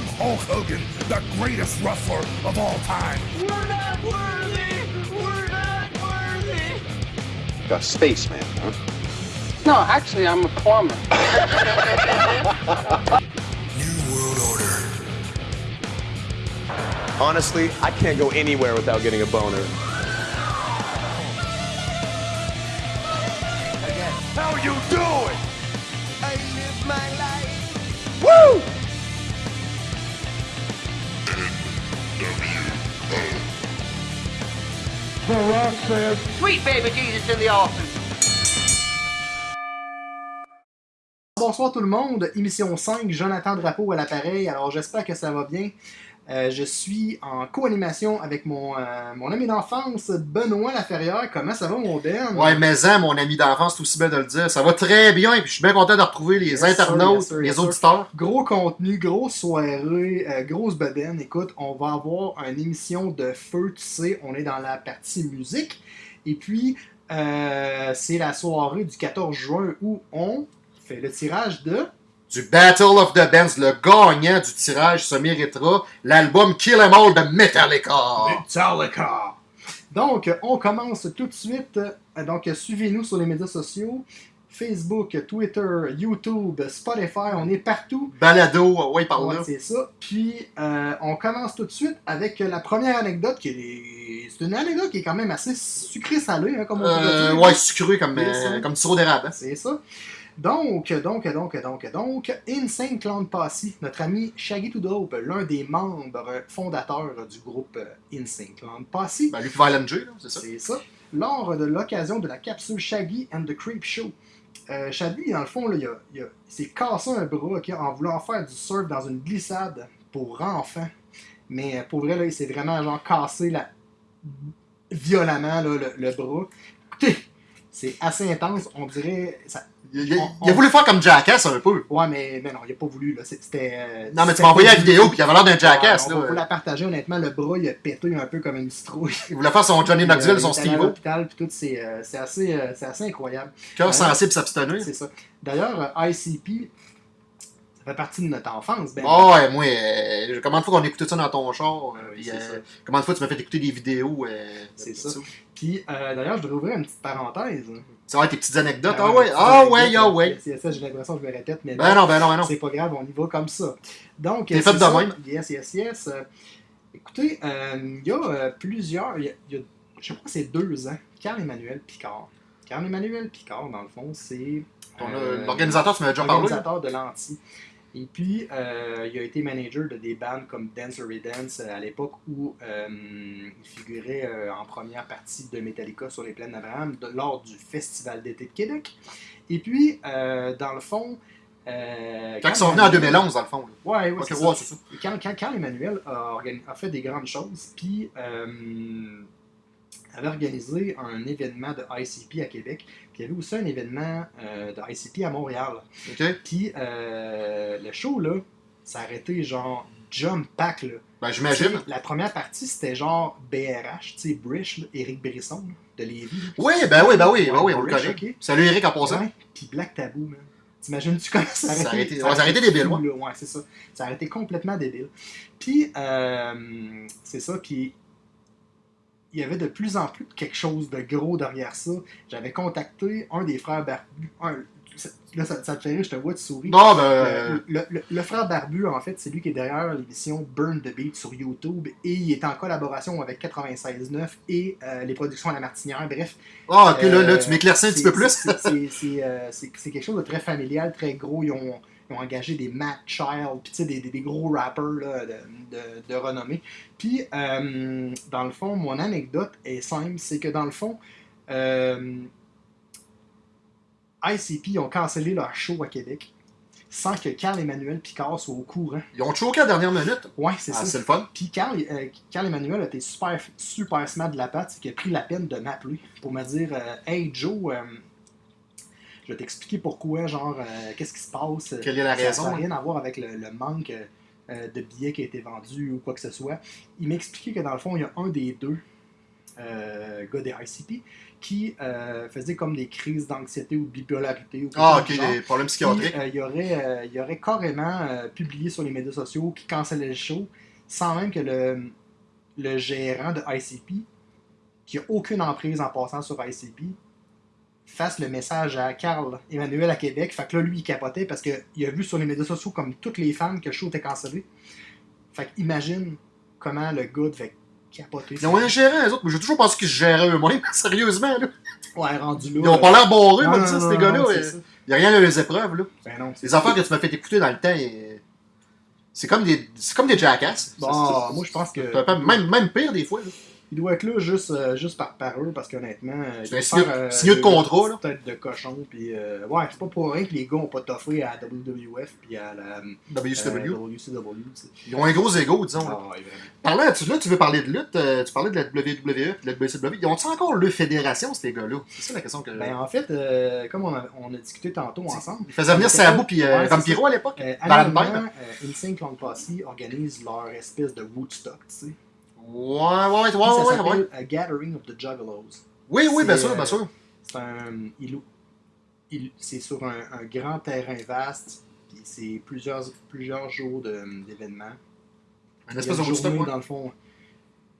I'm Hulk Hogan, the greatest wrestler of all time. We're not worthy! We're not worthy! A spaceman, huh? No, actually, I'm a plumber. New World Order. Honestly, I can't go anywhere without getting a boner. Says, Sweet baby Jesus in the office. Bonsoir tout le monde, émission 5, Jonathan Drapeau à l'appareil. Alors j'espère que ça va bien. Euh, je suis en co-animation avec mon, euh, mon ami d'enfance, Benoît Laferrière. Comment ça va, mon Ben? Ouais, mais hein, mon ami d'enfance, c'est aussi bien de le dire. Ça va très bien, et puis je suis bien content de retrouver les Yes, internautes, yes, les auditeurs. Gros contenu, grosse soirée, euh, grosse bedaine. Écoute, on va avoir une émission de feu, tu sais, on est dans la partie musique. Et puis, c'est la soirée du 14 juin où on fait le tirage de... Du Battle of the Bands, le gagnant du tirage se méritera l'album Kill 'Em All de Metallica. Metallica. Donc, on commence tout de suite. Euh, Donc, suivez-nous sur les médias sociaux. Facebook, Twitter, YouTube, Spotify, on est partout. Balado, ouais, par Ouais, là. c'est ça. Puis, euh, on commence tout de suite avec la première anecdote. qui est... C'est une anecdote qui est quand même assez sucrée-salée, hein, comme on Euh, dire. ouais, sucré comme, euh, comme sirop d'érable. hein. C'est ça. Donc, donc, donc, donc, donc, Insane Clown Posse, notre ami Shaggy to Dope, l'un des membres fondateurs du groupe euh, Insane Clown Posse, Ben, lui, Violent J, c'est ça. c'est ça, lors de l'occasion de la capsule Shaggy and the Creep Show. Euh, Shaggy, dans le fond, là, il, a- il a- il s'est cassé un bras en voulant faire du surf dans une glissade pour enfants. Mais euh, pour vrai, là, il s'est vraiment genre cassé la... violemment là, le, le bras. Écoutez, c'est assez intense, on dirait... Ça... Il, il- On- il a voulu faire comme Jackass un peu. Ouais, mais, mais non, il a pas voulu. Là. C'était. euh, Non, mais tu m'as envoyé la vidéo, puis il avait l'air d'un Jackass. Ouais, là. on la partager, honnêtement. Le bras, il a pété un peu comme une citrouille. Il voulait faire son Johnny Knoxville, son Steve. Steve-O. l'hôpital, puis tout, c'est euh, c'est assez, euh, c'est assez incroyable. Cœur Ouais. sensible s'abstenir. C'est ça. D'ailleurs, euh, ICP, fait partie de notre enfance. Ben, Ah ouais, moi, euh, combien de fois qu'on a écouté ça dans ton char? euh, puis, euh, combien de fois tu m'as fait écouter des vidéos? euh, C'est ça. Puis, euh, d'ailleurs, je voudrais ouvrir une petite parenthèse. Ça va être tes petites anecdotes. Ah Ah ouais, ah ouais, ah ouais. C'est ça, j'ai l'impression que je me répète, mais Ben non, ben non, ben non. C'est pas grave, on y va comme ça. Donc, T'es fait de ça. même? Yes, yes, yes. Écoutez, il y a plusieurs. Il y a, il y a- je crois que c'est deux ans. Carl-Emmanuel Picard. Carl-Emmanuel Picard, dans le fond, c'est. Euh, L'organisateur, tu m'avais déjà parlé. Organisateur de l'anti. Et puis, euh, il a été manager de des bands comme Dance or Dance euh, à l'époque où euh, il figurait euh, en première partie de Metallica sur les plaines d'Abraham lors du Festival d'été de Québec. Et puis, dans le fond. Quand ils sont venus en 2011, dans le fond. là. Ouais, ouais, Ok, c'est ouais, Quand, quand, quand Emmanuel a, a fait des grandes choses, puis avait organisé un événement de ICP à Québec, puis il y avait aussi un événement euh, de ICP à Montréal. OK? Puis euh, le show, là, ça arrêté genre jump pack, là. Ben, j'imagine. La première partie, c'était genre BRH, tu sais, Brish, là, Éric Brisson, de Lévis. Oui, ben oui, ben oui, ben oui, on le connaît. ok. Salut Eric en passant. Ouais, puis Black Tabou, man. T'imagines-tu comment ça a arrêté? ça a arrêté débile, ouais. Ouais, c'est ça. Ça a été complètement débile. Puis, euh, c'est ça, puis il y avait de plus en plus quelque chose de gros derrière ça. J'avais contacté un des frères Barbu. un- là, ça, ça te fait rire, je te vois, tu souris. Non, ben. Euh, euh, le, le- le frère Barbu, en fait, c'est lui qui est derrière l'émission Burn the Beat sur YouTube et il est en collaboration avec 96.9 et euh, les productions à la Martinière. Bref, Ah, ok, là, là, tu m'éclaircis un petit peu plus. c'est quelque chose de très familial, très gros. Ils ont, ils ont engagé des Matt Child, puis tu sais, des, des- des gros rappers là, de, de- de renommée. Puis, euh, dans le fond, mon anecdote est simple c'est que dans le fond, euh, ICP ont cancellé leur show à Québec sans que Carl-Emmanuel Picard soit au courant. Ils ont choqué à la dernière minute? Ouais, c'est Ah, ça. c'est le fun. Puis Carl, euh, Carl Emmanuel a été super, super smart de la patte, c'est qu'il a pris la peine de m'appeler pour me dire euh, Hey Joe, euh, je vais t'expliquer pourquoi, genre, euh, qu'est-ce qui se passe. Quelle est la Ça- raison, Ça n'a rien à voir avec le, le manque euh, de billets qui a été vendu ou quoi que ce soit. Il m'a expliqué que dans le fond, il y a un des deux euh, gars des ICP, qui euh, faisait comme des crises d'anxiété ou de bipolarité. Ou Ah, ok, des problèmes psychiatriques. il, aurait, euh, il aurait carrément publié sur les médias sociaux qui cancellait le show sans même que le, le gérant de ICP, qui a aucune emprise en passant sur ICP, fasse le message à Carl Emmanuel à Québec. Fait que là, lui, il capotait parce qu'il a vu sur les médias sociaux, comme toutes les fans, que le show était cancellé. Fait que imagine comment le gars devait capoter. Ils ont un gérant, eux autres, mais j'ai toujours pensé qu'ils se géraient eux-mêmes, sérieusement. Là. Ouais, rendu là. Ils ont pas l'air barrés, ça, non, ces gars-là. euh. Il n'y a rien à les épreuves, là. Ben non, Les affaires que tu m'as fait écouter dans le temps, euh, c'est comme des, c'est comme des jackasses. Bon, moi, je pense que. même, même pire, des fois. là. Il doit être là juste, euh, juste par, par eux, parce qu'honnêtement. euh, C'est un signe- euh, signe de contrat, là. Tête de cochon, puis. euh, ouais, c'est pas pour rien que les gars ont pas toffé à WWF, puis à la. WCW. Ils ont un gros ego, disons. là. Ah, ouais. Parlant, tu, là, tu veux parler de lutte, tu parlais de la WWE et de la WCW. Ils ont-ils encore le fédération, ces gars-là? C'est ça la question que. Ben, en fait, euh, comme on a, on a discuté tantôt ensemble. Ils faisaient venir Sabu puis Ouais, Vampiro à l'époque. Euh, Insane Clown Posse organise leur espèce de Woodstock, tu sais. Ouais, ouais, ouais, ouais, ça ouais. A Gathering of the Juggalos. Oui, oui, bien sûr, euh, bien sûr. C'est un. il- il- c'est sur un, un grand terrain vaste, puis c'est plusieurs, plusieurs jours de- d'événements. A espèce de journée, dans le fond,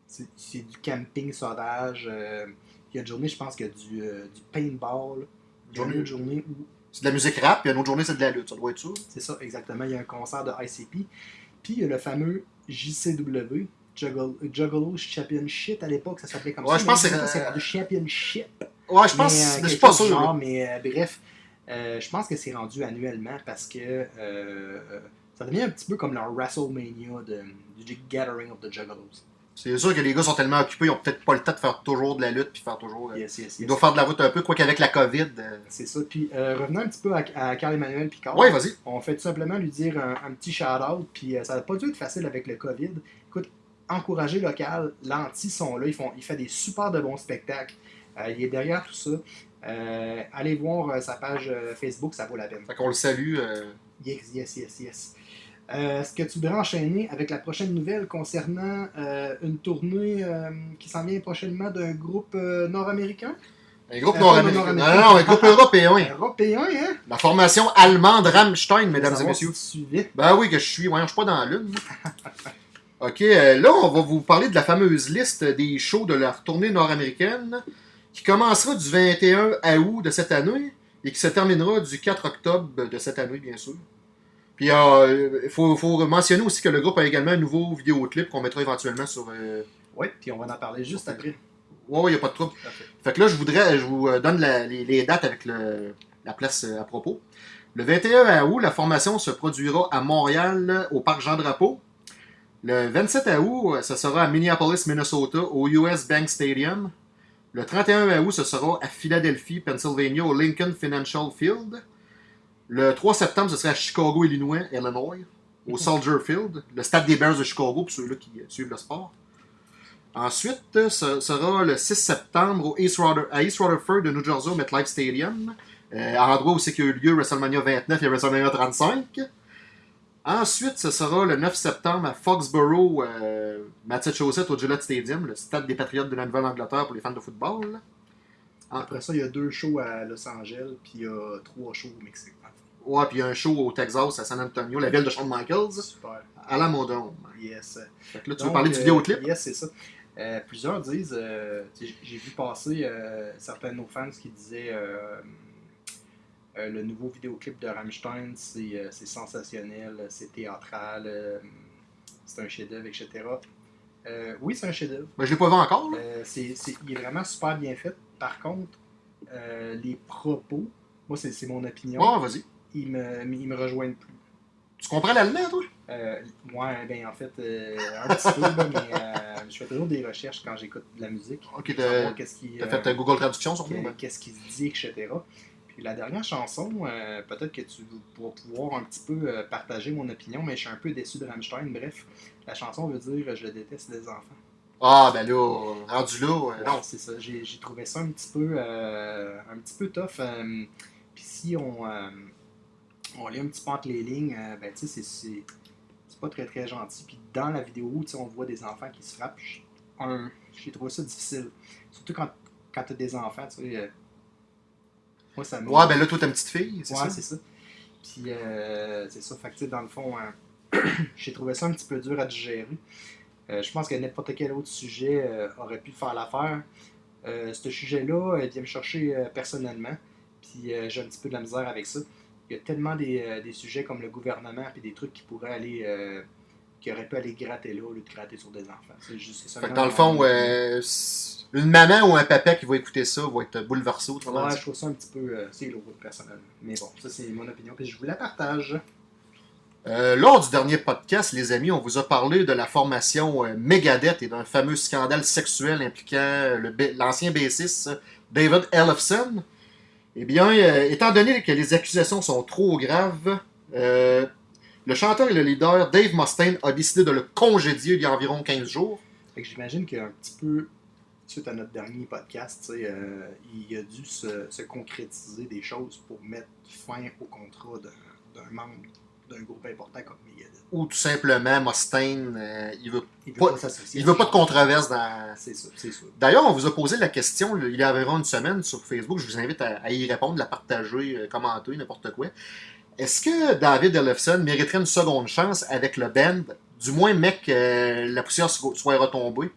c'est du camping sauvage. euh, il y a une journée, je pense, qu'il y a du, euh, du paintball. Il y a une autre journée où C'est de la musique rap, puis une autre journée, c'est de la lutte. Ça doit être ça. C'est ça, exactement. Il y a un concert de ICP. Puis il y a le fameux JCW, Juggle- Juggalo Championship à l'époque, ça s'appelait comme Ouais, ça. je pense que c'est- rendu Championship. Ouais, je pense. mais, euh, je suis pas sûr. genre, mais euh, bref, euh, je pense que c'est rendu annuellement parce que ça devient un petit peu comme leur WrestleMania de, du Gathering of the Juggalos. C'est sûr que les gars sont tellement occupés, ils ont peut-être pas le temps de faire toujours de la lutte, puis faire toujours. Yes, yes, Ils doivent faire de la route un peu, quoi qu'avec la COVID. euh, C'est ça. Puis euh, revenons un petit peu à, Carl-Emmanuel Picard. Ouais, vas-y. On fait tout simplement lui dire un, un petit shout-out, puis euh, ça n'a pas dû être facile avec le COVID. Écoute, encourager local, l'anti sont là, ils font, il fait des super de bons spectacles. Euh, il est derrière tout ça. Euh, allez voir euh, sa page Facebook, ça vaut la peine. Fait qu'on le salue. Yes, yes, yes, yes. Est-ce que tu voudrais enchaîner avec la prochaine nouvelle concernant une tournée qui s'en vient prochainement d'un groupe nord-américain? Un groupe nord-américain. Non, non, un groupe européen. Européen, hein? La formation allemande Rammstein, mesdames et messieurs. Ben oui, que je suis. Ouais, je suis pas dans la lune. ok, euh, là, on va vous parler de la fameuse liste des shows de leur tournée nord-américaine qui commencera du 21 août de cette année et qui se terminera du 4 octobre de cette année, bien sûr. Puis il faut, faut mentionner aussi que le groupe a également un nouveau vidéoclip qu'on mettra éventuellement sur. euh, Oui, puis on va en parler juste après. Ouais, il n'y a pas de trouble. Fait que là, je voudrais, je vous euh, donne la- les, les dates avec le- la place euh, à propos. Le 21 août, la formation se produira à Montréal, au Parc Jean-Drapeau. Le 27 août, euh, ce sera à Minneapolis, Minnesota, au US Bank Stadium. Le 31 août, ce sera à Philadelphie, Pennsylvania, au Lincoln Financial Field. Le 3 septembre, ce sera à Chicago, Illinois, Illinois, au Soldier Field, le stade des Bears de Chicago, pour ceux-là qui euh, suivent le sport. Ensuite, euh, ce sera le 6 septembre au East Ruther- à East Rutherford de New Jersey au MetLife Stadium, euh, endroit où c'est qu'il y a eu lieu WrestleMania 29 et WrestleMania 35. Ensuite, ce sera le 9 septembre à Foxborough, euh, Massachusetts, au Gillette Stadium, le stade des Patriotes de la Nouvelle-Angleterre pour les fans de football. Après ça, il y a deux shows à Los Angeles, puis il y a trois shows au Mexique. Ouais, puis il y a un show au Texas, à San Antonio, la ville de Shawn Michaels, Super. à la Modome. Yes. Fait que là, tu veux parler du euh, vidéoclip? Yes, c'est ça. Euh, plusieurs disent, euh, j'ai vu passer certains de nos fans qui disaient le nouveau vidéoclip de Rammstein, c'est euh, sensationnel, c'est théâtral, euh, c'est un chef-d'œuvre, etc. Euh, oui, c'est un chef-d'œuvre. Ben, je l'ai pas vu encore. Euh, il est vraiment super bien fait. Par contre, euh, les propos, moi, c'est, mon opinion, Ouais, vas-y. ils, me, ils me rejoignent plus. Tu comprends l'allemand, toi? Euh, ouais, ben en fait, euh, un petit peu, mais euh, je fais toujours des recherches quand j'écoute de la musique. Ok, t'as qu'est-ce euh, fait ta Google Traduction sur moi. qu'est-ce qui se dit, etc. La dernière chanson, euh, peut-être que tu pourras pouvoir un petit peu euh, partager mon opinion, mais je suis un peu déçu de Rammstein. Bref, la chanson veut dire Je le déteste des enfants. Ah, ben là, rendu là. euh, Non, c'est ça. J'ai trouvé ça un petit peu, euh, un petit peu tough. euh, Puis si on, euh, on lit un petit peu entre les lignes, euh, ben tu sais, c'est- pas très très gentil. Puis dans la vidéo, on voit des enfants qui se frappent. Je- j'ai trouvé ça difficile. Surtout quand, quand tu as des enfants, tu sais. Moi, ça me. Ouais, ben là, toi, t'as une petite fille, c'est Ouais, ça? c'est ça. Puis, euh, c'est ça. Fait que, dans le fond, euh, j'ai trouvé ça un petit peu dur à digérer. Euh, je pense que n'importe quel autre sujet euh, aurait pu faire l'affaire. Ce sujet-là, il vient me chercher personnellement. Puis, j'ai un petit peu de la misère avec ça. Il y a tellement des, des sujets comme le gouvernement, puis des trucs qui pourraient aller. Qui auraient pu aller gratter là au lieu de gratter sur des enfants. C'est juste ça. Fait que dans le fond, euh, une maman ou un papa qui va écouter ça va être bouleversé. autrement Ouais, je trouve ça un petit peu. euh, c'est lourd, personnellement. Mais bon, ça, c'est mon opinion, puis je vous la partage. Euh, lors du dernier podcast, les amis, on vous a parlé de la formation euh, Megadeth et d'un fameux scandale sexuel impliquant euh, l'ancien bassiste euh, David Ellefson. Eh bien, étant donné que les accusations sont trop graves, euh, le chanteur et le leader Dave Mustaine a décidé de le congédier il y a environ 15 jours. Fait que j'imagine qu'un petit peu, suite à notre dernier podcast, euh, il a dû se, se concrétiser des choses pour mettre fin au contrat d'un membre d'un groupe important comme Megadeth. Ou tout simplement, Mustaine, euh, il veut, Il veut Pas- pas, s'associer. il veut pas de controverse dans, C'est ça, c'est ça. D'ailleurs, on vous a posé la question il y a environ une semaine sur Facebook. Je vous invite à, à y répondre, la partager, euh, commenter, n'importe quoi. Est-ce que David Ellefson mériterait une seconde chance avec le band Du moins, mec, que la poussière so- soit retombée?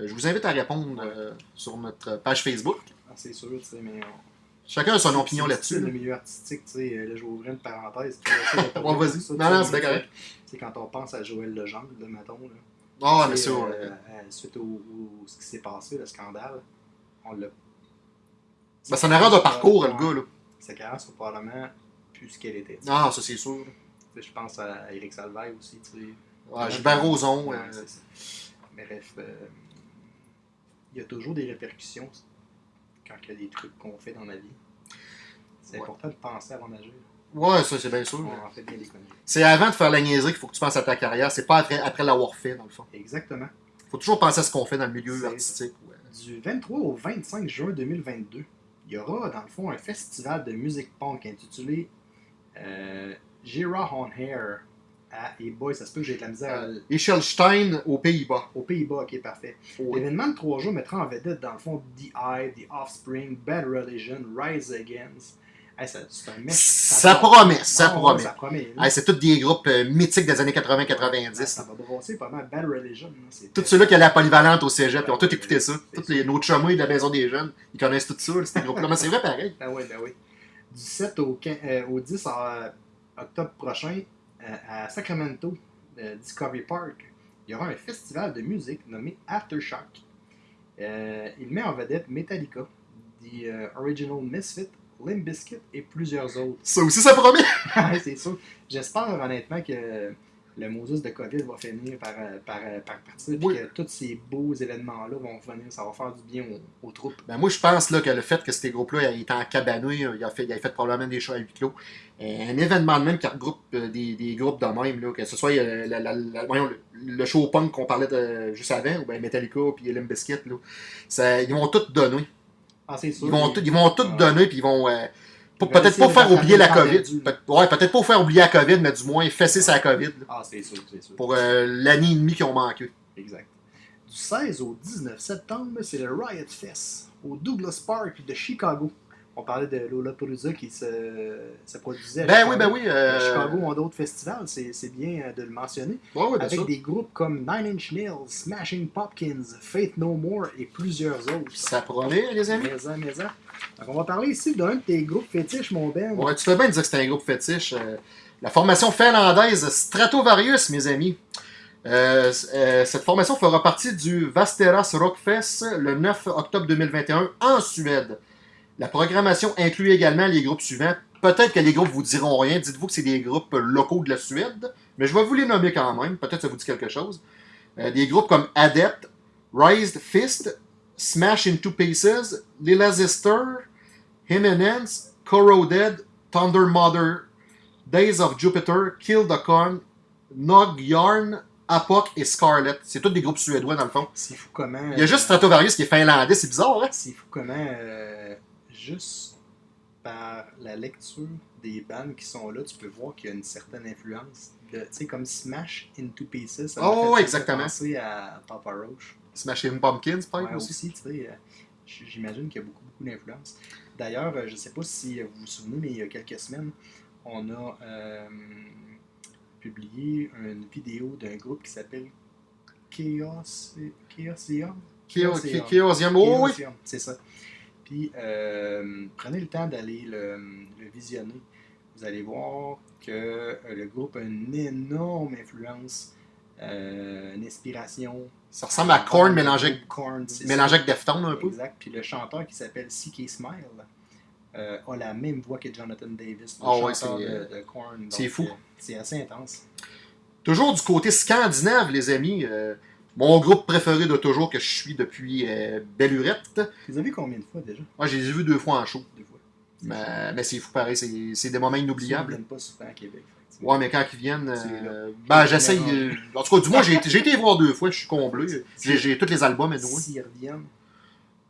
Euh, je vous invite à répondre euh, sur notre page Facebook. Ah, c'est sûr, tu sais, mais. on- Chacun a son c'est- opinion c'est là-dessus. Le milieu artistique, tu sais, là, je vais ouvrir une parenthèse. Ouais, vas-y. Non, non, c'est correct. Sais, quand on pense à Joël Legendre, là, mettons, là. Ah, euh, ouais. euh, suite au, au- ce qui s'est passé, le scandale, on l'a. Ben, c'est une erreur de parcours, le gars. Là. Sa carrière soit probablement plus ce qu'elle était. Ah, ça, c'est sûr. Je pense à Eric Salvaille aussi, tu sais. Ouais, Gilbert Rozon. Ouais, euh. Mais bref, euh, il y a toujours des répercussions quand il y a des trucs qu'on fait dans la vie. C'est Ouais. important de penser avant d'agir. ouais, ça, c'est bien sûr. On en fait bien des conneries. C'est avant de faire la niaiserie qu'il faut que tu penses à ta carrière. C'est pas après, après l'avoir fait, dans le fond. Exactement. faut toujours penser à ce qu'on fait dans le milieu artistique. ouais. Du 23 au 25 juin 2022, il y aura dans le fond un festival de musique punk intitulé euh, Gira on Hair à et boy, ça se peut que j'ai de la misère à- Echelstein aux Pays-Bas. aux Pays-Bas, ok parfait. L'événement de trois jours mettra en vedette dans le fond The Eye, The Offspring, Bad Religion, Rise Against. Hey, ça- c'est un mec. Ça promet, ça Ah ouais, promet. Ça promet. Hey, c'est tous des groupes euh, mythiques des années Ah, 80-90. Ça va brosser pas mal. Bad Religion. Tous ceux-là qui allaient à polyvalente au cégep, ils ont tous écouté ça. Tous les, nos chummies de la maison des jeunes, ils connaissent tout ça, ces groupes-là. Mais c'est vrai pareil. Ben oui, ben oui. Du 7 au, 15 euh, au 10 euh, octobre prochain, euh, à Sacramento, Discovery Park, il y aura un festival de musique nommé Aftershock. Il met en vedette Metallica, The Original Misfit, Limp Bizkit et plusieurs autres. Ça aussi, ça promet. Ouais, c'est sûr. J'espère honnêtement que le Moses de COVID va finir par, euh, par, euh, par partir, puis que tous ces beaux événements-là vont venir, ça va faire du bien aux, aux troupes. Ben, moi, je pense là, que le fait que ces groupes-là étaient en cabanouille, il a fait, il a fait probablement des shows à huis clos. Euh, Un événement de même qui regroupe euh, des, des groupes de même, là, que ce soit euh, la- la- la- voyons, le, le show punk qu'on parlait de, juste avant, ou ben Metallica puis Limp Bizkit, là, ça, ils vont tout donner. Ah, c'est sûr. Ils vont, mais- tout- ils vont tout Ah. donner, puis ils vont. euh, peut-être pas faire oublier la COVID. ouais, peut-être pas faire oublier la COVID, mais du moins fesser sa COVID Ah, c'est sûr, c'est sûr. pour euh, l'année et demie qu'ils ont manqué. Exact. Du 16 au 19 septembre, c'est le Riot Fest au Douglas Park de Chicago. On parlait de Lollapalooza qui se, se produisait à Ben Chicago. oui, ben oui. Euh, Chicago ont d'autres festivals, c'est c'est bien euh, de le mentionner. ouais, bien avec des groupes comme Nine Inch Nails, Smashing Pumpkins, Faith No More et plusieurs autres. Ça promet, les amis? Maison, maison. Donc on va parler ici d'un de tes groupes fétiches, mon Ben. Ouais, tu fais bien de dire que c'était un groupe fétiche. euh, la formation finlandaise Stratovarius, mes amis. Euh, euh, cette formation fera partie du Vasteras Rockfest le 9 octobre 2021 en Suède. La programmation inclut également les groupes suivants. Peut-être que les groupes vous diront rien. Dites-vous que c'est des groupes locaux de la Suède, mais je vais vous les nommer quand même. Peut-être que ça vous dit quelque chose. Euh, des groupes comme Adept, Raised Fist, Smash Into Pieces, Lila Zister, Himenens, Corroded, Thunder Mother, Days of Jupiter, Kill the Con, Nog Yarn, Apoc et Scarlet. C'est tous des groupes suédois dans le fond. C'est fou comment. Il y a juste Stratovarius qui est finlandais, c'est bizarre, hein? C'est fou comment, euh, juste par la lecture des bandes qui sont là, tu peux voir qu'il y a une certaine influence. Tu sais, comme Smash Into Pieces. Ça Oh, fait exactement. penser à Papa Roach. Smashing Pumpkins, peut-être Ouais, aussi. aussi, tu sais, euh, j'imagine qu'il y a beaucoup, beaucoup d'influence. D'ailleurs, euh, je ne sais pas si euh, vous vous souvenez, mais il y a quelques semaines, on a euh, publié une vidéo d'un groupe qui s'appelle Chaos... Chaosium? Chaos- Chaosium. Oh oui! C'est ça. Puis, euh, prenez le temps d'aller le, le visionner. Vous allez voir que euh, le groupe a une énorme influence, euh, une inspiration. Ça ressemble à Korn mélangé avec, Korn, mélangé avec Deftones un peu. Exact. Puis le chanteur qui s'appelle C.K. Smile euh, a la même voix que Jonathan Davis, le ouais, chanteur c'est, de, de Korn. c'est fou. c'est assez intense. Toujours du côté scandinave, les amis. Mon groupe préféré de toujours que je suis depuis euh, Bellurette. Vous avez vu combien de fois déjà? Moi, je les ai vus deux fois en show. Deux fois. Mais, mais c'est fou pareil, c'est c'est des moments Ils ne inoubliables. pas souvent à Québec. Ouais, mais quand ils viennent, euh, ben j'essaye. euh, en tout cas, du moins, j'ai été, j'ai été les voir deux fois, je suis comblé. J'ai j'ai tous les albums, et S'ils reviennent,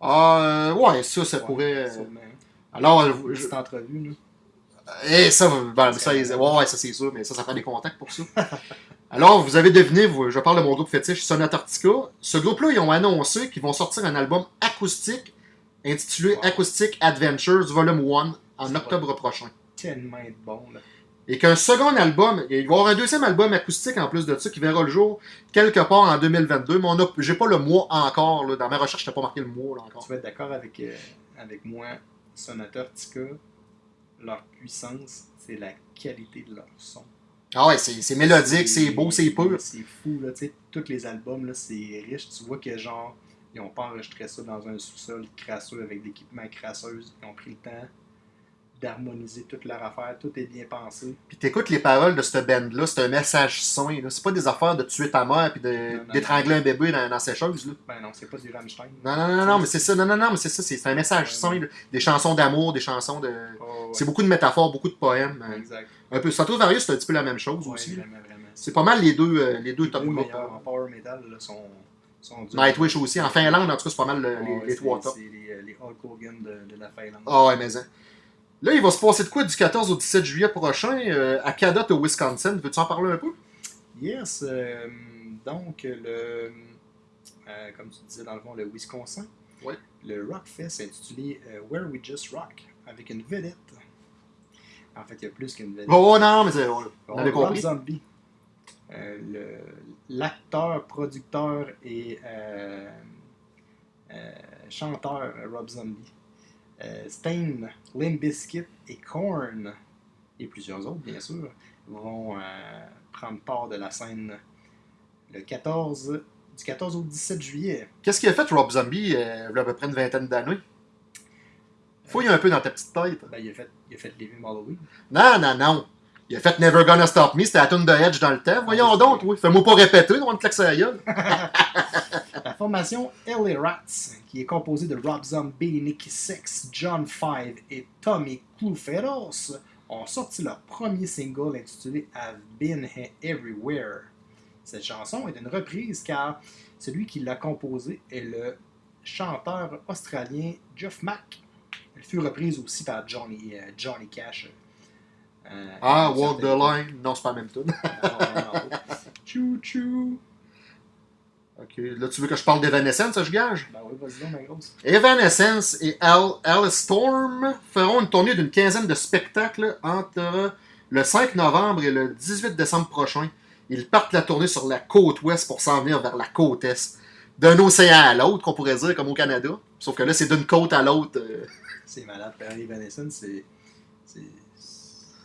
Ah, euh, ouais, ça, ça ouais, pourrait. sûrement. Alors, euh, je- entrevue, là. Eh, ça, ben, ça, ouais, ouais, ça c'est sûr, mais ça, ça prend des contacts pour ça. Alors, vous avez deviné, vous- je parle de mon groupe fétiche, Sonata Arctica. Ce groupe-là, ils ont annoncé qu'ils vont sortir un album acoustique intitulé Wow. Acoustic Adventures Volume 1 en octobre prochain. Tellement bon, là. Et qu'un second album, il va y avoir un deuxième album acoustique en plus de ça qui verra le jour quelque part en 2022, mais j'ai pas le mois encore, là. dans ma recherche, je n'ai pas marqué le mois là, encore. Tu vas être d'accord avec, euh, avec moi, leur puissance, c'est la qualité de leur son. Ah ouais, c'est, mélodique, c'est beau, c'est pur. C'est fou, là, tu sais, tous les albums, là, c'est riche. Tu vois que, genre, ils ont pas enregistré ça dans un sous-sol crasseux avec de l'équipement crasseuse. Ils ont pris le temps d'harmoniser toute leur affaire. Tout est bien pensé. Puis t'écoutes les paroles de cette band-là, c'est un message sain. C'est pas des affaires de tuer ta mère puis d'étrangler un bébé dans, dans ses choses. Là. Ben non, c'est pas du Rammstein. Non, non, non, non, mais c'est ça. Non, non, non, mais c'est ça. C'est, un message sain. là. Des chansons d'amour, des chansons de. Oh, ouais. C'est beaucoup de métaphores, beaucoup de poèmes. euh, Exact. Un peu. Stratovarius, c'est un petit peu la même chose Ouais, aussi. C'est pas mal les deux, euh, les deux Les top deux groupes. meilleurs en power metal là, sont. Nightwish aussi. En Finlande, en tout cas, c'est pas mal le- Ouais, les, trois tops. C'est les, euh, les Hulk Hogan de, de la Finlande. Ah ouais, mais hein. Là, il va se passer de quoi du 14 au 17 juillet prochain euh, à Cadott, au Wisconsin. Veux-tu en parler un peu? Yes, euh, donc le, euh, comme tu disais dans le fond, le Wisconsin, Ouais. le Rockfest intitulé euh, Where We Just Rock avec une vedette. En fait, il y a plus qu'une vedette. Oh non, mais c'est. On, on Rob avait compris. Zombie, l'acteur, producteur et chanteur Rob Zombie, euh, Stain, Limp Bizkit et Korn et plusieurs autres bien sûr vont euh, prendre part de la scène le 14 du 14 au 17 juillet. Qu'est-ce qu'il a fait, Rob Zombie, euh, il y a à peu près une vingtaine d'années? Fouille un peu dans ta petite tête. Ben, il a fait, il a fait Living Halloween. Non, non, non. Il a fait Never Gonna Stop Me, c'était la tune de Edge dans le temps. Voyons Ah, oui, donc, c'est oui. Fais-moi pas répéter, on te gueule. Formation LA Rats, qui est composée de Rob Zombie, Nicky Six, John Five et Tommy Cluferos, ont sorti leur premier single intitulé I've Been He- Everywhere. Cette chanson est une reprise car celui qui l'a composée est le chanteur australien Jeff Mack. Elle fut reprise aussi par Johnny, euh, Johnny Cash. euh, Ah, Walk the Line. Non, c'est pas la même tune. Chou chou. Ok, là, tu veux que je parle d'Evanescence, je gage? Ben oui, vas-y donc, ma grosse. Evanescence et Al, Alice Storm feront une tournée d'une quinzaine de spectacles entre le 5 novembre et le 18 décembre prochain. Ils partent la tournée sur la côte ouest pour s'en venir vers la côte est. D'un océan à l'autre, qu'on pourrait dire, comme au Canada. Sauf que là, c'est d'une côte à l'autre. euh. C'est malade. Perry Evanescence, c'est.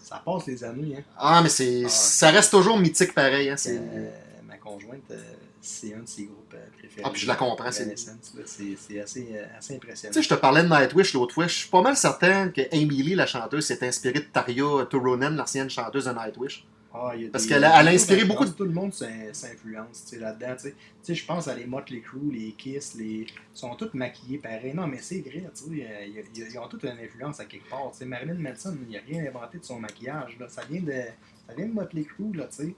Ça passe les années, hein. Ah, mais c'est, Ah. ça reste toujours mythique pareil. Hein, c'est... Euh, ma conjointe, euh, c'est un de ses groupes euh, préférés. Ah, puis je la comprends, c'est- assez, euh, assez impressionnant. Tu sais, je te parlais de Nightwish l'autre fois. Je suis pas mal certain que Emily, la chanteuse, s'est inspirée de Taria Turunen, l'ancienne chanteuse de Nightwish. Ah, y a Parce qu'elle a- a inspiré beaucoup de- Tout le monde s'in- s'influence tu sais, là-dedans. tu sais. Je pense à les Motley Crue, les Kiss, les... ils sont tous maquillés pareil. Non, mais c'est vrai, tu sais, euh, ils ont toutes une influence à quelque part. tu sais. Marilyn Manson, il n'a rien inventé de son maquillage. Là. Ça, vient de, ça vient de Motley Crue, là, tu sais.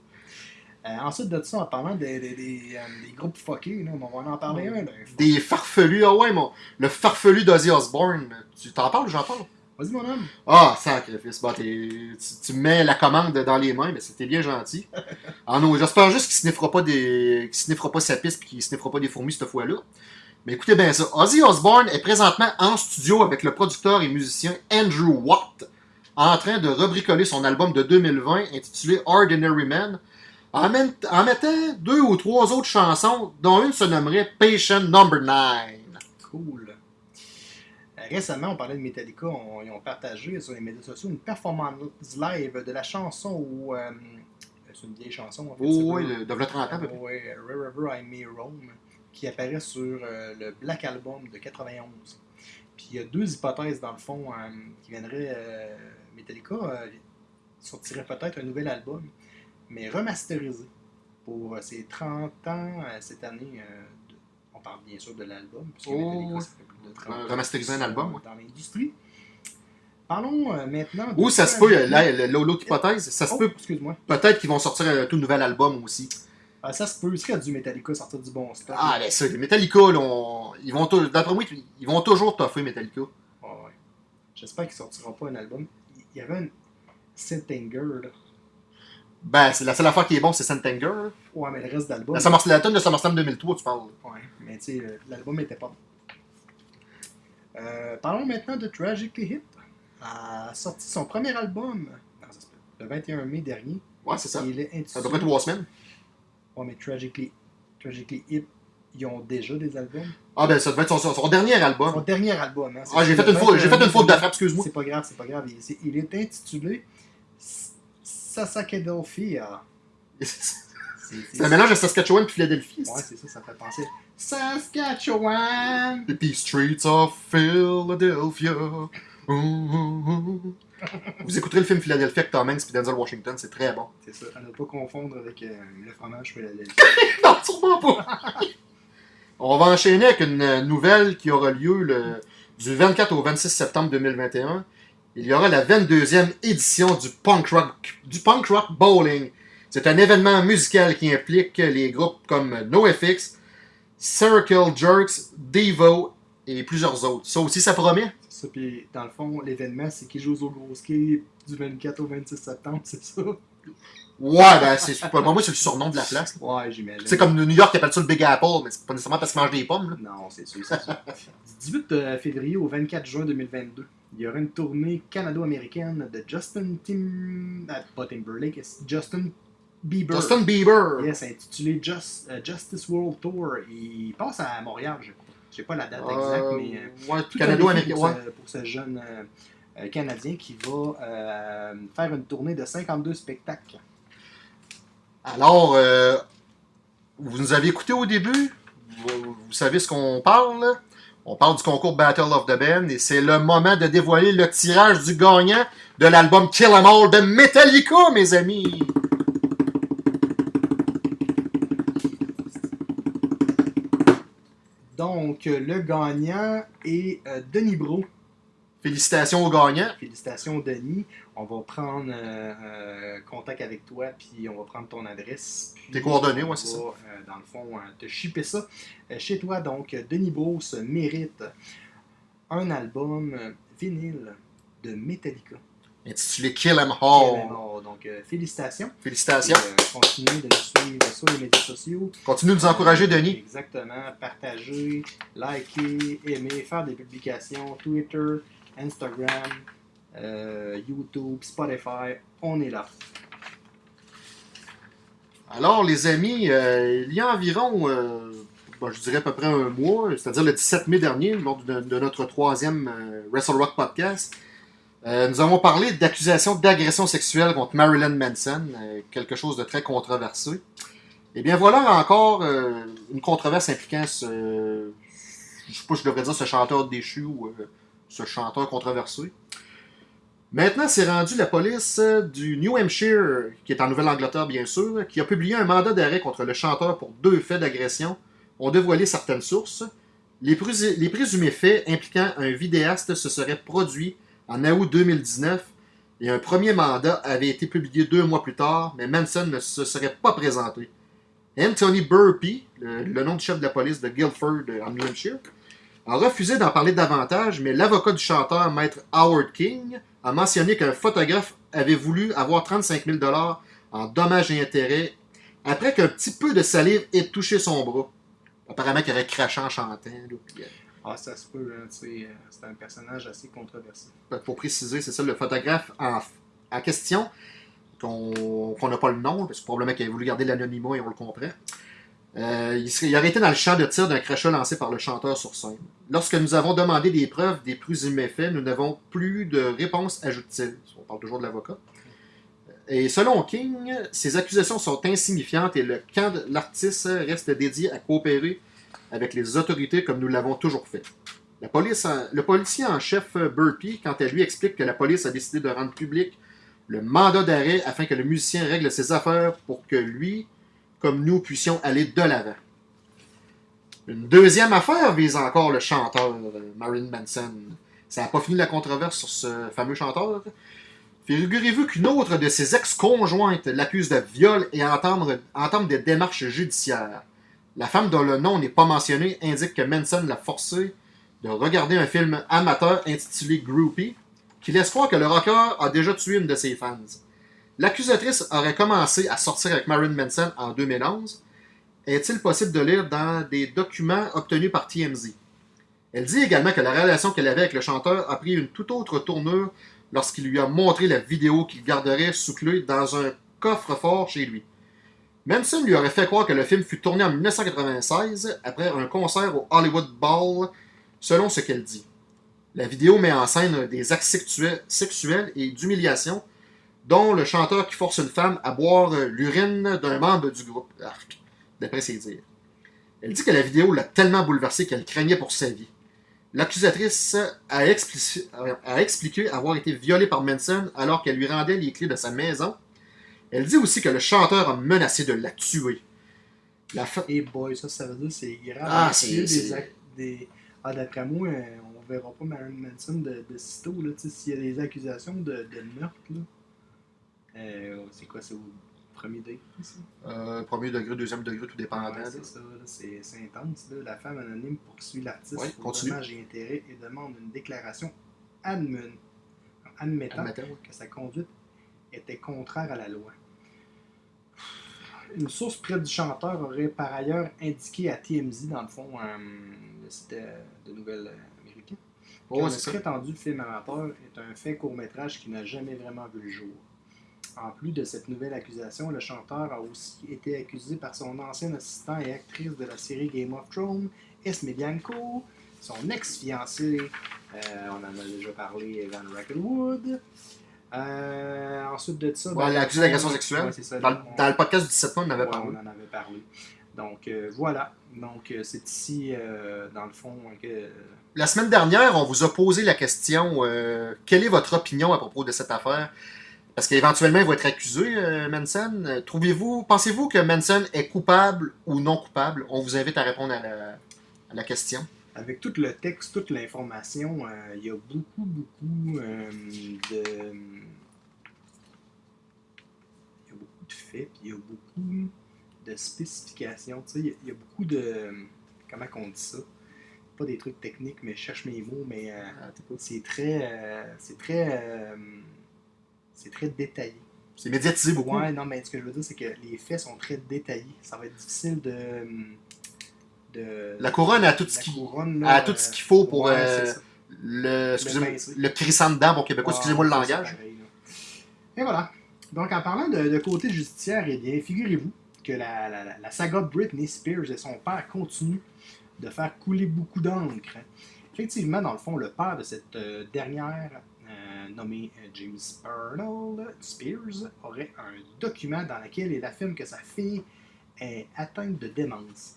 Euh, ensuite de ça, en parlant des, des, des, euh, des groupes fuckés, là, on va en parler un. Là, Des farfelus. Ah ouais, mon, le farfelu d'Ozzy Osbourne. Tu t'en parles ou j'en parle? Vas-y, mon homme. Ah, sacrifice. Bon, t'es- tu, tu me mets la commande dans les mains, mais c'était bien gentil. Ah non, j'espère juste qu'il sniffera pas des. qu'il sniffera pas sa piste puis qu'il sniffera pas des fourmis cette fois-là. Mais écoutez bien ça. Ozzy Osbourne est présentement en studio avec le producteur et musicien Andrew Watt, en train de rebricoler son album de 2020 intitulé Ordinary Man, en, mettant deux ou trois autres chansons, dont une se nommerait Patient Number 9. Cool. Euh, Récemment, on parlait de Metallica. on- ils ont partagé sur les médias sociaux une performance live de la chanson où. euh, c'est une vieille chanson. En fait, Oh, oui, le- de v'là 30 ans. Ouais, Wherever I May Roam, qui apparaît sur euh, le Black Album de 91. Puis il y a deux hypothèses dans le fond qui viendraient. euh, Metallica sortirait peut-être un nouvel album, mais remasterisé pour euh, ses 30 ans euh, cette année. euh, de- on parle bien sûr de l'album, puisque Oh, ça fait plus de 30 Euh, ans remasteriser un qu'ils album, ouais. Dans l'industrie. Parlons euh, maintenant. de Ou ça se peut, Tragic- là, le- l'autre hypothèse, ça se Oh, peut excuse-moi. peut-être qu'ils vont sortir un tout nouvel album aussi. Ah, ça se peut. Il serait du Metallica sortir du bon stock. Ah, ben ça, les Metallica, là, on- ils vont d'après moi, ils vont toujours toffer Metallica. Ouais. J'espère qu'il sortira pas un album. Il y avait un Syntanger, là. Ben, c'est la seule affaire qui est bon, c'est Santanger. là. Ouais, mais le reste d'album. La, Summer- la tonne de SummerSlam 2003, tu parles. Ouais, mais tu sais, le- l'album était pas bon. Euh, parlons maintenant de Tragically Hip. A sorti son premier album non, ça se peut, le 21 mai dernier. Ouais, c'est ça. Il est Ça intitulé. doit être trois semaines. Ouais, mais Tragically, Tragically Hip, ils ont déjà des albums. Ah, ben, ça devait être son, son- son dernier Son album. dernier album. Hein, Ah, j'ai fait une faute, j'ai 21 fait une faute de frappe, excuse-moi. C'est pas grave, c'est pas grave. Il, est intitulé Sasakedelphia. C'est- un mélange de Saskatchewan et Philadelphie. Ouais, c'est ça, ça fait penser. Saskatchewan! The Streets of Philadelphia. Vous écouterez le film Philadelphia avec Tom Hanks et Denzel Washington, c'est très bon. C'est ça, à ne pas confondre avec euh, le fromage Philadelphie. Non, sûrement pas. On va enchaîner avec une nouvelle qui aura lieu le, du 24 au 26 septembre 2021. Il y aura la 22e édition du Punk Rock, du punk rock Bowling. C'est un événement musical qui implique les groupes comme NoFX, Circle Jerks, Devo et plusieurs autres. Ça aussi, ça promet? Ça, puis dans le fond, l'événement, c'est qu'ils jouent au gros ski du 24 au 26 septembre, c'est ça? Ouais, ben, c'est pour moi, c'est le surnom de la place. Ouais, j'imagine. C'est comme New York qui appelle ça le Big Apple, mais c'est pas nécessairement parce qu'ils mangent des pommes. là. Non, c'est sûr, c'est sûr. du 18 euh, février au 24 juin 2022, il y aura une tournée canado-américaine de Justin Tim... ah, pas Timberlake, Justin Bieber. Justin Bieber. Yes, intitulé Just- euh, Justice World Tour. Il passe à Montréal, je crois. Je sais pas la date exacte, Euh, mais... euh, ouais, tout un défi Ouais. pour, ce, pour ce jeune euh, Canadien qui va euh, faire une tournée de 52 spectacles. Alors, vous nous avez écouté au début? Vous, vous savez ce qu'on parle? On parle du concours Battle of the Band et c'est le moment de dévoiler le tirage du gagnant de l'album Kill 'Em All de Metallica, mes amis. Donc, euh, le gagnant est euh, Denis Bro. Félicitations au gagnant. Félicitations, Denis. On va prendre euh, euh, contact avec toi, puis on va prendre ton adresse. Tes coordonnées, on ouais, c'est ça. euh, dans le fond, te shipper ça chez toi. Donc, Denis Brousse mérite un album vinyle de Metallica. Intitulé Kill 'Em All. Donc, félicitations. Félicitations. Et, continuez de nous suivre sur les médias sociaux. Continuez de nous encourager, Denis. Exactement. Partager, liker, aimer, faire des publications, Twitter, Instagram, euh, YouTube, Spotify. On est là. Alors, les amis, euh, il y a environ, euh, bon, je dirais à peu près un mois, c'est-à-dire le 17 mai dernier, lors de, notre troisième Wrestle Rock podcast, nous avons parlé d'accusations d'agression sexuelle contre Marilyn Manson, quelque chose de très controversé. Et bien voilà encore une controverse impliquant ce, je sais pas je devrais dire ce chanteur déchu ou ce chanteur controversé. Maintenant, c'est rendu la police euh, du New Hampshire, qui est en Nouvelle-Angleterre bien sûr, qui a publié un mandat d'arrêt contre le chanteur pour deux faits d'agression, ont dévoilé certaines sources. Les, les présumés faits impliquant un vidéaste se seraient produits en août 2019 et un premier mandat avait été publié deux mois plus tard, mais Manson ne se serait pas présenté. Anthony Burpee, le, le nom du chef de la police de Guildford euh, en New Hampshire, a refusé d'en parler davantage, mais l'avocat du chanteur, maître Howard King, a mentionné qu'un photographe avait voulu avoir 35 000 en dommages et intérêts après qu'un petit peu de salive ait touché son bras. Apparemment qu'il aurait craché en chantant. euh, Ah, ça se peut, hein, euh, c'est un personnage assez controversé. pour préciser, c'est ça, le photographe en, en question, qu'on qu'on n'a pas le nom, parce que probablement qu'il a voulu garder l'anonymat et on le comprend. Euh, il, serait, il aurait été dans le champ de tir d'un crachat lancé par le chanteur sur scène. Lorsque nous avons demandé des preuves des présumés faits, nous n'avons plus de réponse, ajoute-t-il. On parle toujours de l'avocat. Et selon King, ces accusations sont insignifiantes et le camp de l'artiste reste dédié à coopérer avec les autorités comme nous l'avons toujours fait. La police le policier en chef Burpee, quant à lui, explique que la police a décidé de rendre public le mandat d'arrêt afin que le musicien règle ses affaires pour que lui, comme nous, puissions aller de l'avant. Une deuxième affaire vise encore le chanteur euh, Marilyn Manson. Ça n'a pas fini la controverse sur ce fameux chanteur. Figurez-vous qu'une autre de ses ex-conjointes l'accuse de viol et entame, des démarches judiciaires. La femme dont le nom n'est pas mentionné indique que Manson l'a forcé de regarder un film amateur intitulé Groupie, qui laisse croire que le rocker a déjà tué une de ses fans. L'accusatrice aurait commencé à sortir avec Marilyn Manson en 2011. Est-il possible de lire dans des documents obtenus par TMZ? Elle dit également que la relation qu'elle avait avec le chanteur a pris une toute autre tournure lorsqu'il lui a montré la vidéo qu'il garderait sous clé dans un coffre-fort chez lui. Manson lui aurait fait croire que le film fut tourné en 1996 après un concert au Hollywood Bowl, selon ce qu'elle dit. La vidéo met en scène des actes sexuels, sexuels et d'humiliation, dont le chanteur qui force une femme à boire euh, l'urine d'un membre du groupe, Arc, d'après ses dires. Elle dit que la vidéo l'a tellement bouleversée qu'elle craignait pour sa vie. L'accusatrice a, expliqué avoir été violée par Manson alors qu'elle lui rendait les clés de sa maison. Elle dit aussi que le chanteur a menacé de la tuer. La fa- Et boy, ça, ça veut dire que c'est grave. Ah, c'est- des c'est- ac- des... Ah, d'après moi, euh, on verra pas Marilyn Manson de, de sitôt, s'il y a des accusations de, de meurtre, là. Euh, c'est quoi, c'est au premier date, ça? Euh, premier degré, deuxième degré, tout dépendant. Ouais, c'est ça, c'est intense. Là. La femme anonyme poursuit l'artiste Ouais, pour dommages et intérêts et demande une déclaration admen- admettant Admettant, ouais. que sa conduite était contraire à la loi. Une source près du chanteur aurait par ailleurs indiqué à TMZ, dans le fond, euh, le site euh, de nouvelles américain, que le prétendu film amateur est un fait court-métrage qui n'a jamais vraiment vu le jour. En plus de cette nouvelle accusation, le chanteur a aussi été accusé par son ancien assistant et actrice de la série Game of Thrones, Esme Bianco, son ex-fiancé, euh, on en a déjà parlé, Evan Rackelwood. Euh, ensuite de ça... Ouais, l'accusé d'agression sexuelle. Ouais, ça, Dans, le- on- dans le podcast du 17 mois, on en avait Ouais, parlé. on en avait parlé. Donc euh, voilà. Donc euh, c'est ici, dans le fond, que La semaine dernière, on vous a posé la question quelle est votre opinion à propos de cette affaire? Parce qu'éventuellement, il va être accusé, euh, Manson. Trouvez-vous, pensez-vous que Manson est coupable ou non coupable? On vous invite à répondre à la, à la question. avec tout le texte, toute l'information, euh, il y a beaucoup, beaucoup euh, de. Il y a beaucoup de faits, puis il y a beaucoup de spécifications. Tu sais, il y a- il y, a beaucoup de. Comment qu'on dit ça? Pas des trucs techniques, mais je cherche mes mots, mais euh, c'est très. c'est très. Euh, c'est très détaillé. C'est médiatisé beaucoup. Ouais, non, mais ce que je veux dire, c'est que les faits sont très détaillés. Ça va être difficile de. de La couronne a tout ce la qui- couronne, là, a tout ce qu'il faut pour, ouais, euh. Le, excusez-moi, le crissant dedans, bon québécois, Ouais, excusez-moi le langage. pareil. Et voilà. Donc, en parlant de, de côté judiciaire, eh bien, figurez-vous que la, la- saga de Britney Spears et son père continuent de faire couler beaucoup d'encre. Effectivement, dans le fond, le père de cette euh, dernière, euh, nommé euh, James Arnold Spears, aurait un document dans lequel il affirme que sa fille est atteinte de démence.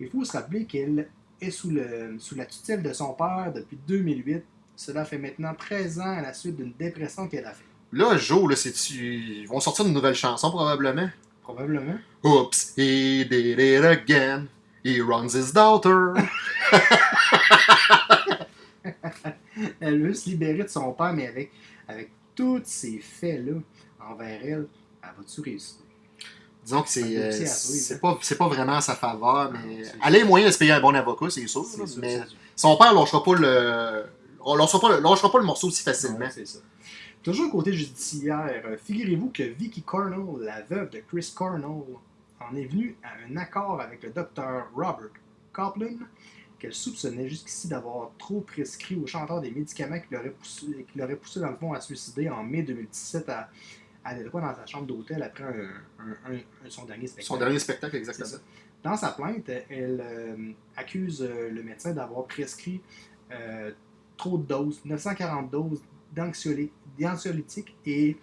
Il faut se rappeler qu'elle est sous, le, sous la tutelle de son père depuis 2008. Cela fait maintenant 13 ans à la suite d'une dépression qu'elle a fait. Là, Joe, là, ils vont sortir une nouvelle chanson probablement? Probablement. Oops, he did it again. He runs his daughter. Elle veut se libérer de son père, mais avec, avec tous ces faits-là envers elle, elle va-tu réussir? Disons que c'est euh, c'est pas, vraiment à sa faveur, mais c'est elle a les moyens de se payer un bon avocat, c'est sûr. Mais sûr. son père lâchera pas le, lâchera pas, le- lâchera pas le morceau aussi facilement. C'est ça. Toujours côté judiciaire, euh, figurez-vous que Vicky Cornell, la veuve de Chris Cornell, en est venue à un accord avec le docteur Robert Copeland, qu'elle soupçonnait jusqu'ici d'avoir trop prescrit au chanteur des médicaments qui l'auraient poussé, qui l'auraient poussé dans le fond à se suicider en mai 2017 à, à dans sa chambre d'hôtel après un, un- un- un- son dernier spectacle. Son dernier spectacle, exactement. Dans sa plainte, elle euh, accuse euh, le médecin d'avoir prescrit euh, trop de doses, 940 doses d'anxioly- d'anxiolytiques et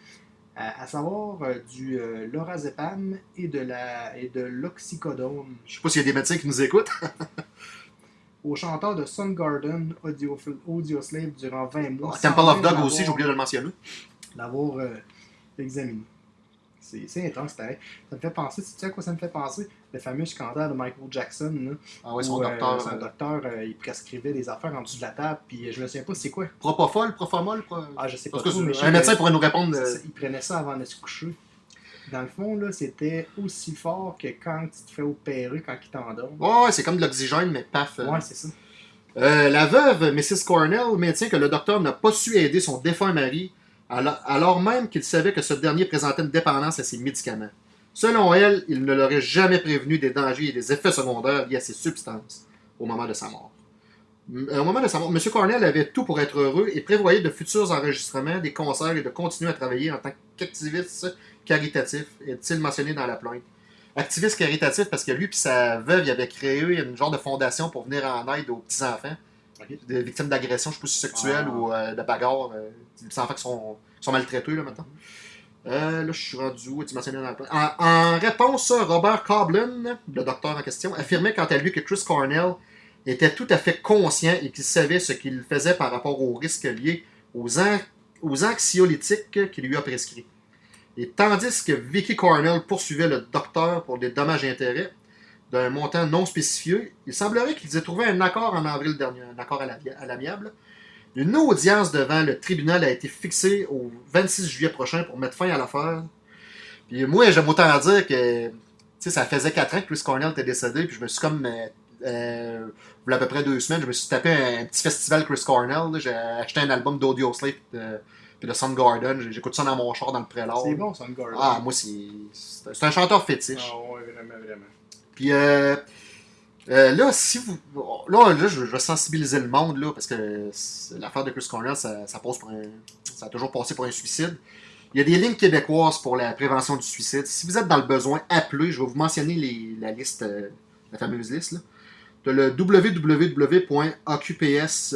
euh, à savoir du lorazepam et de la et de l'oxycodone Je sais pas s'il y a des médecins qui nous écoutent. au chanteur de Soundgarden Audio, Audioslave durant 20 mois. Temple sans of Dog aussi, j'ai oublié de le mentionner. l'avoir euh, examiné. C'est intense, pareil. Ça me fait penser, tu sais à quoi ça me fait penser? Le fameux scandale de Michael Jackson, là, Ah ouais, son où, euh, docteur. son euh, docteur, euh, il prescrivait des affaires en dessous de la table, puis je me souviens pas c'est quoi. Propofol, Profomol. Pro... Ah, je sais pas Parce que trop, mais un médecin pourrait nous répondre. il prenait ça avant de se coucher. Dans le fond, là, c'était aussi fort que quand tu te fais opérer quand il t'endort. Ouais, ouais, c'est comme de l'oxygène, mais paf. euh. Ouais, c'est ça. Euh, la veuve, Mrs. Cornell, maintient que le docteur n'a pas su aider son défunt mari, alors, alors même qu'il savait que ce dernier présentait une dépendance à ses médicaments. Selon elle, il ne l'aurait jamais prévenu des dangers et des effets secondaires liés à ces substances au moment de sa mort. M- euh, Au moment de sa mort, M. Cornell avait tout pour être heureux et prévoyait de futurs enregistrements, des concerts et de continuer à travailler en tant qu'activiste caritatif, est-il mentionné dans la plainte? Activiste caritatif parce que lui et sa veuve avait créé une genre de fondation pour venir en aide aux petits-enfants des victimes d'agressions, je sais pas si sexuelles Ah. ou euh, de bagarres, euh, des petits enfants qui sont, qui sont maltraités là maintenant. Euh, là, je suis rendu où? Tu mentionnais dans la plainte? En, en réponse, Robert Coblin, le docteur en question, affirmait quant à lui que Chris Cornell était tout à fait conscient et qu'il savait ce qu'il faisait par rapport aux risques liés aux, an- aux anxiolytiques qu'il lui a prescrits. Et tandis que Vicky Cornell poursuivait le docteur pour des dommages et intérêts d'un montant non spécifié, il semblerait qu'ils aient trouvé un accord en avril dernier, un accord à l'ami- à l'amiable. Une audience devant le tribunal a été fixée au 26 juillet prochain pour mettre fin à l'affaire. Puis moi, j'aime autant dire que ça faisait 4 ans que Chris Cornell était décédé, puis je me suis comme. Euh, euh, à peu près deux semaines, je me suis tapé un, petit festival Chris Cornell. J'ai acheté un album d'Audio Slave euh, puis de Soundgarden. J'écoute ça dans mon char dans le prélat. C'est bon, Soundgarden. Ah, moi, c'est un chanteur fétiche. Ah ouais, vraiment, vraiment. Puis euh, euh, là, si vous. Là, là je, je vais sensibiliser le monde, là, parce que l'affaire de Chris Cornell, ça, ça, passe pour un, ça a toujours passé pour un suicide. Il y a des lignes québécoises pour la prévention du suicide. Si vous êtes dans le besoin, appelez. Je vais vous mentionner les- la liste, euh, la fameuse liste. Là. De le www.ocps.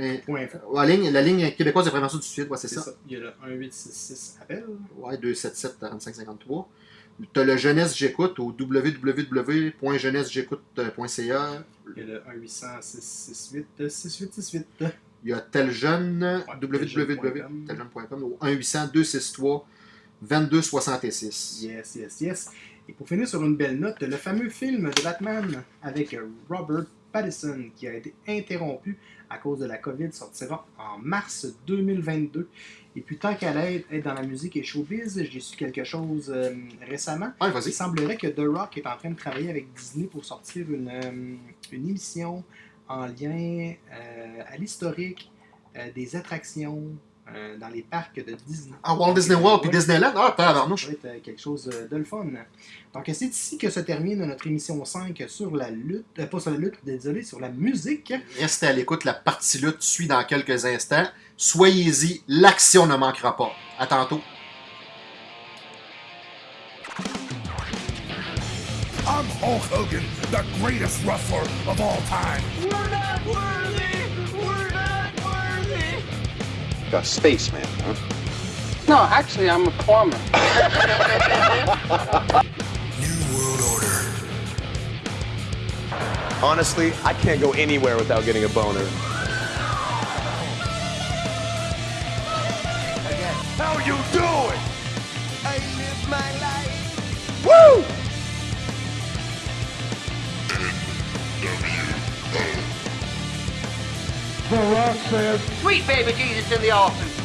Euh, Point la, ligne, la ligne québécoise de prévention du suicide, ouais, c'est ça. ça. Il y a le 1866 appel. Ouais, 277 45 53. Tu as le Jeunesse J'écoute au www.jeunessejécoute.ca. Il y a le 1868 6868. Il y a tel jeune, teljeune.com. www.teljeune.com au 1-800-263 2266. Yes, yes, yes. Et pour finir sur une belle note, le fameux film de Batman avec Robert Pattinson qui a été interrompu à cause de la COVID sortira en mars 2022. Et puis tant qu'elle être dans la musique et showbiz, j'ai su quelque chose euh, récemment. Ouais, Il semblerait que The Rock est en train de travailler avec Disney pour sortir une, euh, une émission en lien euh, à l'historique des attractions euh, dans les parcs de Disney. Ah, Walt Disney World puis Ouais. Disneyland? Ah, Ça tabarnouche. pourrait être euh, quelque chose euh, de le fun. Donc, c'est ici que se termine notre émission 5 sur la lutte, euh, pas sur la lutte, désolé, sur la musique. Restez à l'écoute, la partie lutte suit dans quelques instants. Soyez-y, l'action ne manquera pas. À tantôt. I'm Hulk Hogan, the greatest wrestler of all time. We're not worthy! A spaceman, huh? No, actually, I'm a plumber. New World Order. Honestly, I can't go anywhere without getting a boner. Sweet baby Jesus in the office.